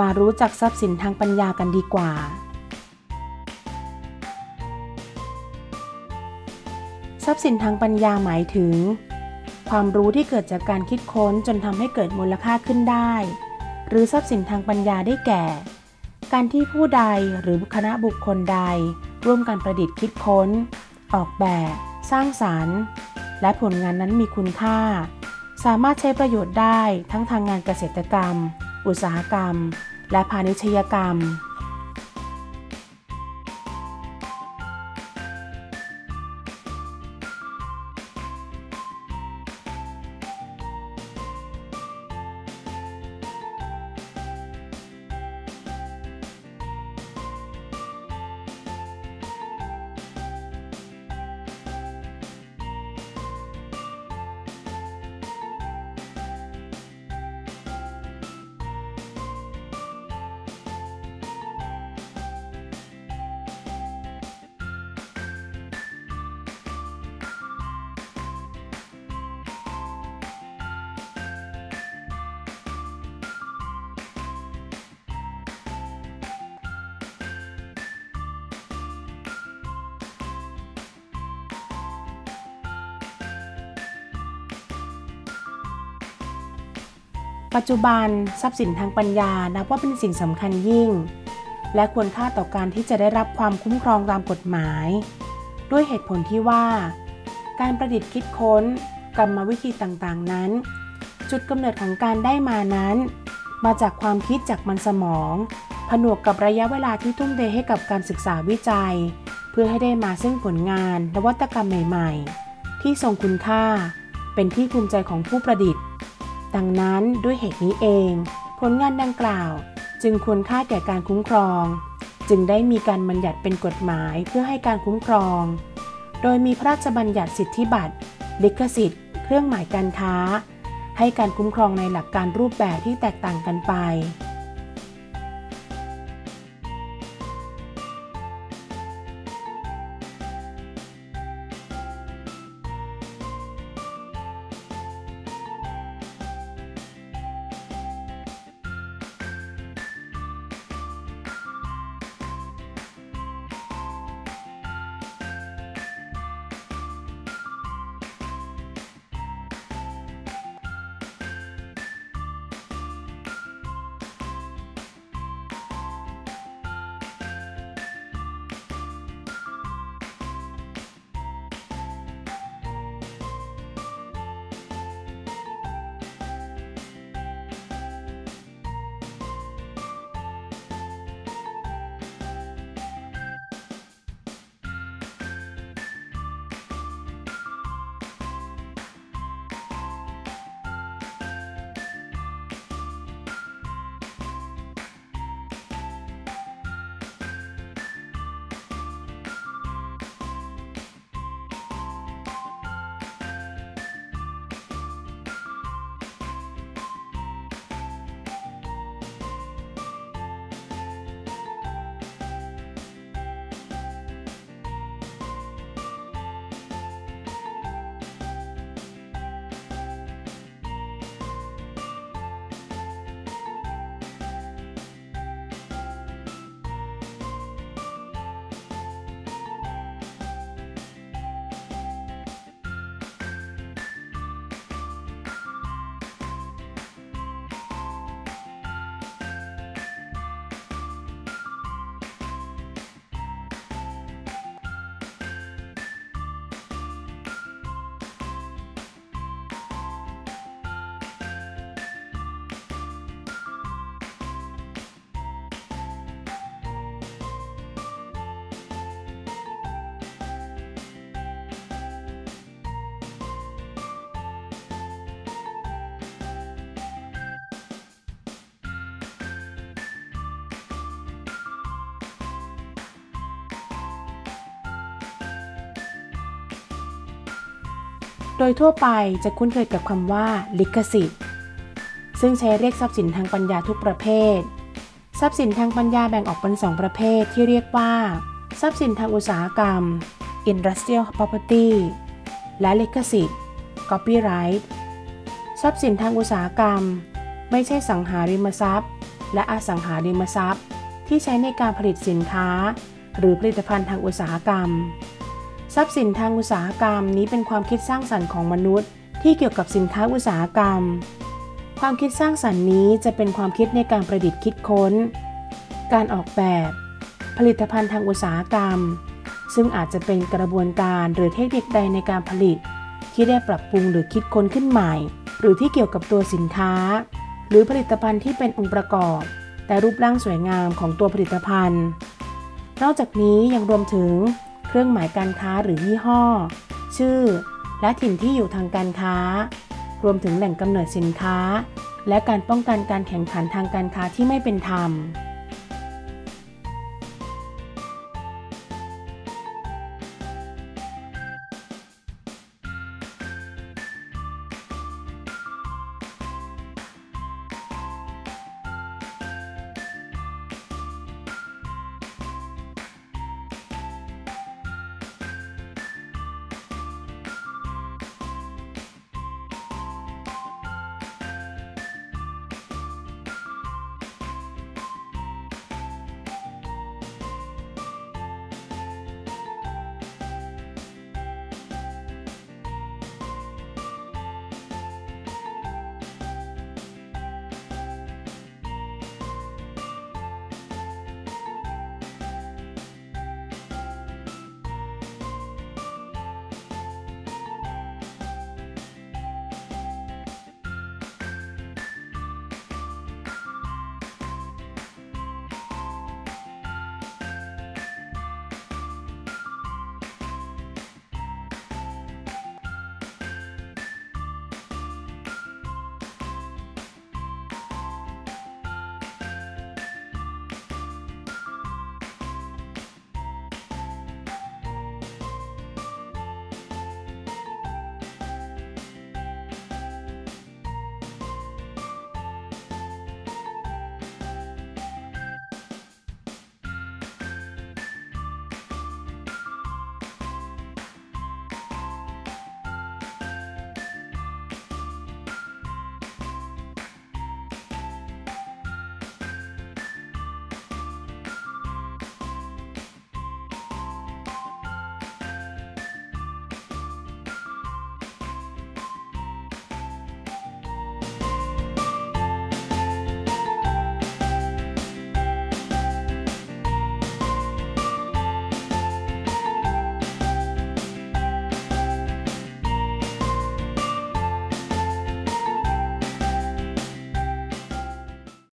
มารู้จักทรัพย์สินทางปัญญากันดีกว่า ทรัพย์สินทางปัญญาหมายถึง ความรู้ที่เกิดจากการคิดค้นจนทำให้เกิดมูลค่าขึ้นได้ หรือทรัพย์สินทางปัญญาได้แก่ การที่ผู้ใดหรือคณะบุคคลใด ร่วมกันประดิษฐ์คิดค้น ออกแบบ สร้างสารรค์ และผลงานนั้นมีคุณค่า สามารถใช้ประโยชน์ได้ทั้งทางงานเกษตรกรรมอุตสาหกรรม และพาณิชยกรรม ปัจจุบันทรัพย์สินทางปัญญานับว่าเป็นสิ่งสำคัญยิ่ง และควรค่าต่อการที่จะได้รับความคุ้มครองตามกฎหมาย ด้วยเหตุผลที่ว่า การประดิษฐ์คิดค้น กรรมวิธีต่างๆนั้น จุดกำเนิดของการได้มานั้น มาจากความคิดจากมันสมอง ผนวกกับระยะเวลาที่ทุ่มเทให้กับการศึกษาวิจัย เพื่อให้ได้มาซึ่งผลงานนวัตกรรมใหม่ ๆ ที่ทรงคุณค่า เป็นที่ภูมิใจของผู้ประดิษฐ์ ดังนั้นด้วยเหตุนี้เอง ผลงานดังกล่าวจึงควรค่าแก่การคุ้มครอง จึงได้มีการบัญญัติเป็นกฎหมายเพื่อให้การคุ้มครอง โดยมีพระราชบัญญัติสิทธิบัตรลิขสิทธิ์ เครื่องหมายการค้า ให้การคุ้มครองในหลักการรูปแบบที่แตกต่างกันไป โดยทั่วไปจะคุ้นเคยกับคำว่า ลิขสิทธิ์ ซึ่งใช้เรียกทรัพย์สินทางปัญญาทุกประเภท ทรัพย์สินทางปัญญาแบ่งออกเป็นสองประเภทที่เรียกว่า ทรัพย์สินทางอุตสาหกรรม industrial property และลิขสิทธิ์ copyright ทรัพย์สินทางอุตสาหกรรม ไม่ใช่สังหาริมทรัพย์ และอสังหาริมทรัพย์ ที่ใช้ในการผลิตสินค้า หรือผลิตภัณฑ์ทางอุตสาหกรรม ทรัพย์สินทางอุตสาหกรรมนี้เป็นความคิดสร้างสรรค์ของมนุษย์ ที่เกี่ยวกับสินค้าอุตสาหกรรม ความคิดสร้างสรรค์นี้จะเป็นความคิดในการประดิษฐ์คิดค้น การออกแบบ ผลิตภัณฑ์ทางอุตสาหกรรม ซึ่งอาจจะเป็นกระบวนการหรือเทคนิคใดในการผลิต ที่ได้ปรับปรุงหรือคิดค้นขึ้นใหม่ หรือที่เกี่ยวกับตัวสินค้า หรือผลิตภัณฑ์ที่เป็นองค์ประกอบ แต่รูปร่างสวยงามของตัวผลิตภัณฑ์ นอกจากนี้ยังรวมถึง เครื่องหมายการค้าหรือยี่ห้อ ชื่อ และถิ่นที่อยู่ทางการค้า รวมถึงแหล่งกำเนิดสินค้า และการป้องกันการแข่งขันทางการค้าที่ไม่เป็นธรรม